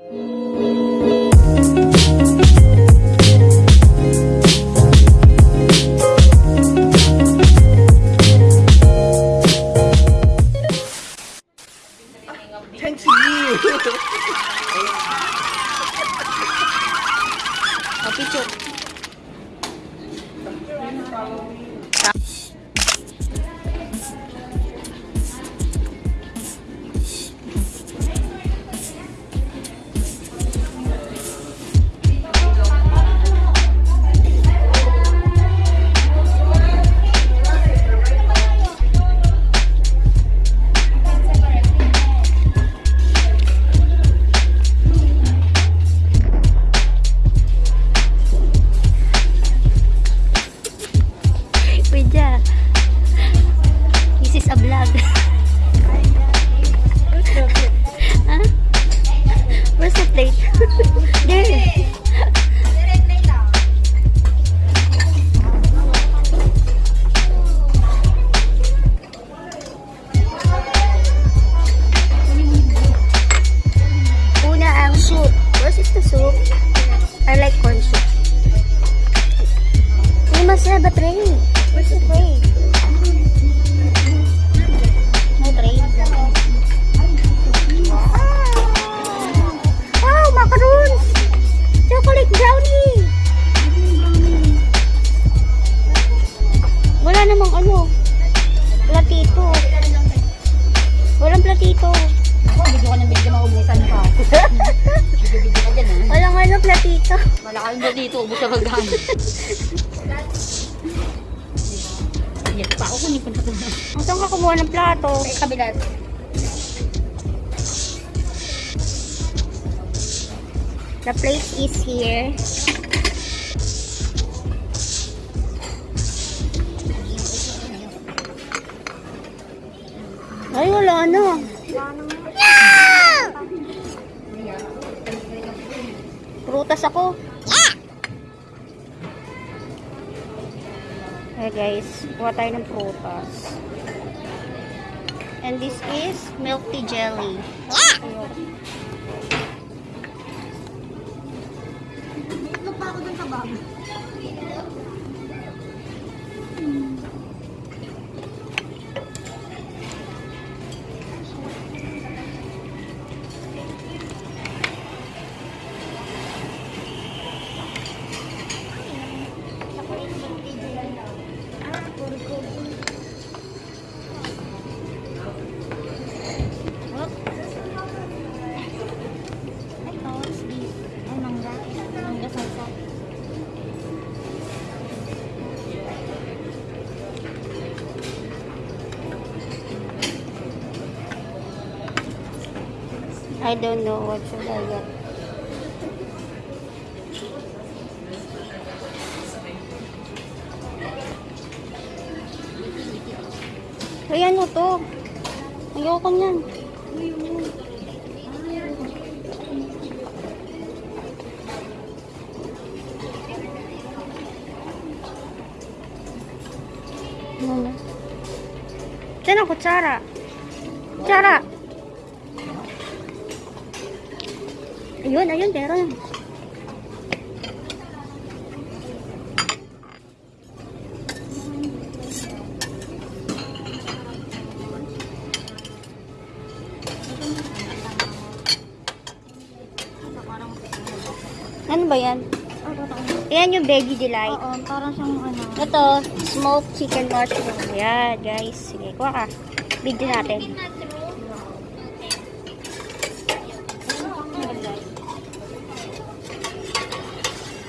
Mm-hmm. Yes, pa ako kunin ko na ito. Saan ka kumuha ng plato? Sa kabila. The plate is here. Ay, wala na. Prutas ako. Hey guys, kuha tayo ng prutas. And this is milk tea jelly. Ito pa ako dun sa bag. I don't know what should I get. Ay, ano to? Ayoko niyan. Ano na? Diyan ang kutsara. Kutsara! Ayun, ayun, meron. Ano ba yan? Yan yung veggie delight. Oo, parang siyang ano. Ito, smoked chicken mushroom. Yan, guys. Sige, kuha ka. Video natin.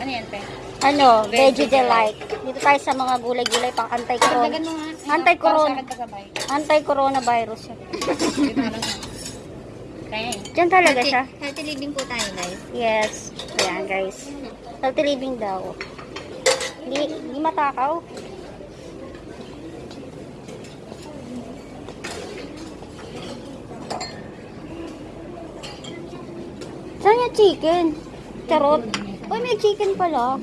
Ano yan, pe? Ano, veggie delight. Dito tayo sa mga gulay-gulay pang anti-corona. Anti-corona. Anti-coronavirus. Kaya. Diyan talaga siya. Healthy living po tayo, guys. Yes. Ayan, guys. Healthy living daw. Hindi, hindi matakaw. Saan yung chicken? Charot. Uy, may chicken pala.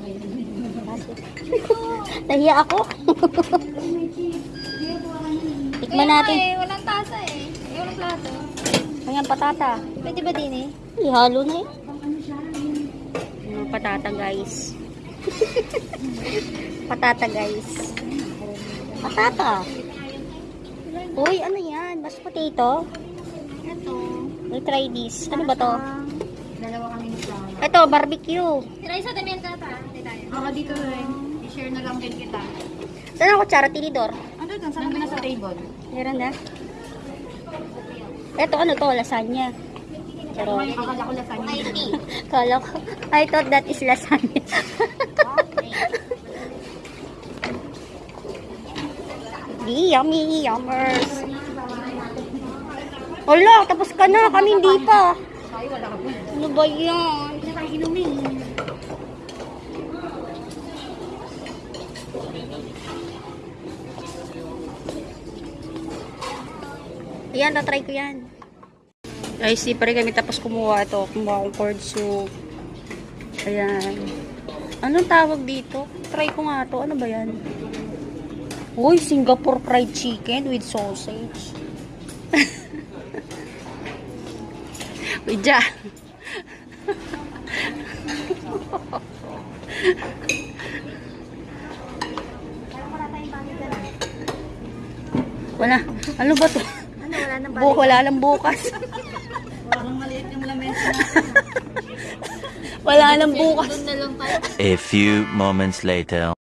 Nahiya ako. Tikman natin. Eh, walang tasa eh. Eh, walang plato. Ayan, patata. Pwede ba din eh? Ihalo na eh. Mga patata, guys. patata, guys. Patata. Uy, ano yan? Mashed potato? Ito. We'll try this. Ano ba to? Ito, barbecue. Try sa damihan ka ta. Ako dito rin. I-share na lang din kita. Saan ang kutsara? Tinidor? Ano doon? Saan na sa table? Meron na. Ito, ano to? Lasagna. Pero, Akala ko lasagna. Kala ko, I thought that is lasagna. Di, yummy, yummers. Wala, tapos ka na. Kami hindi pa. Ano ba yan? Ayan, tatry ko yan. Guys, di pa rin kami tapos kumuha ito. Kumuha akong corn soup. Ayan. Anong tawag dito? Try ko nga to. Ano ba yan? Uy, Singapore fried chicken with sausage. Uy, ja. Wala. Ano ba to? Bu wala lang bukas. Parang maliit yung lamesa. Wala lang bukas. Doon na lang tayo. A few moments later.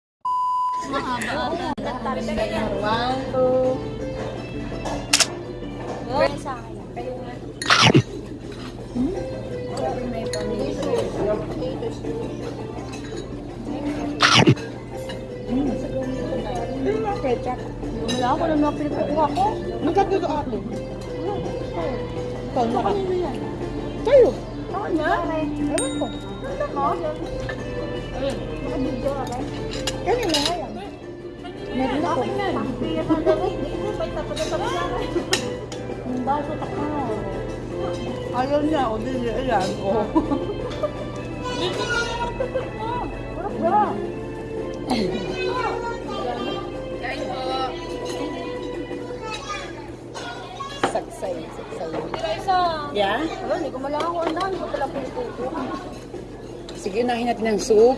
Mahaba. One, two. Wala ako lang mga pinagkukuha ko. Nagkatuto ako. Kaya kanino yan? Sa'yo. Ako na? Ewan ko. Ano ko? Nakabidyo ka ba? Kanina nga yan. Meron ako. Ang baso taka. Ayaw niya ako din ayan. Oh. Sagsay, sagsay. Yeah? Hindi ko malang ako ang dami ko pala pinupupo. Sige, nahin natin ng soup.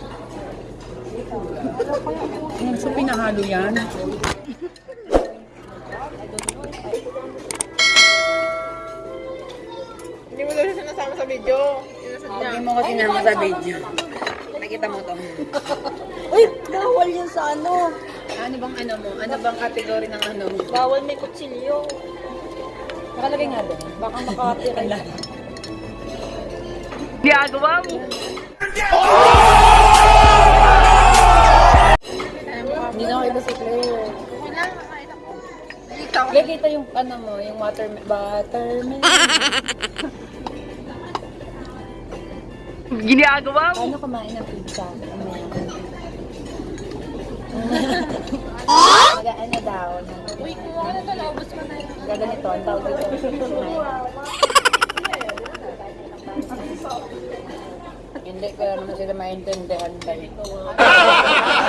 Yung soup pinahalo yan. Hindi mo daw siya sinasama sa video. Hindi mo ko sinama sa video. Nakita mo to. Uy, bawal yun sa ano. Ano bang ano mo? Ano bang kategory ng ano mo? Bawal may kutsilyo. Nakalagay nga doon. Baka makapira. Ginagawa mo. Hindi na ako iba si Claire. Claire, kita yung ano mo, yung water, buttermilk. Ginagawa mo. Paano kumain ng pizza? Ano yan? Mag-ano daw? Uy, kumuha na to, naubos mo na yun. Gaganito, ang tawag dito. Hindi ko naman sila maintindihan ba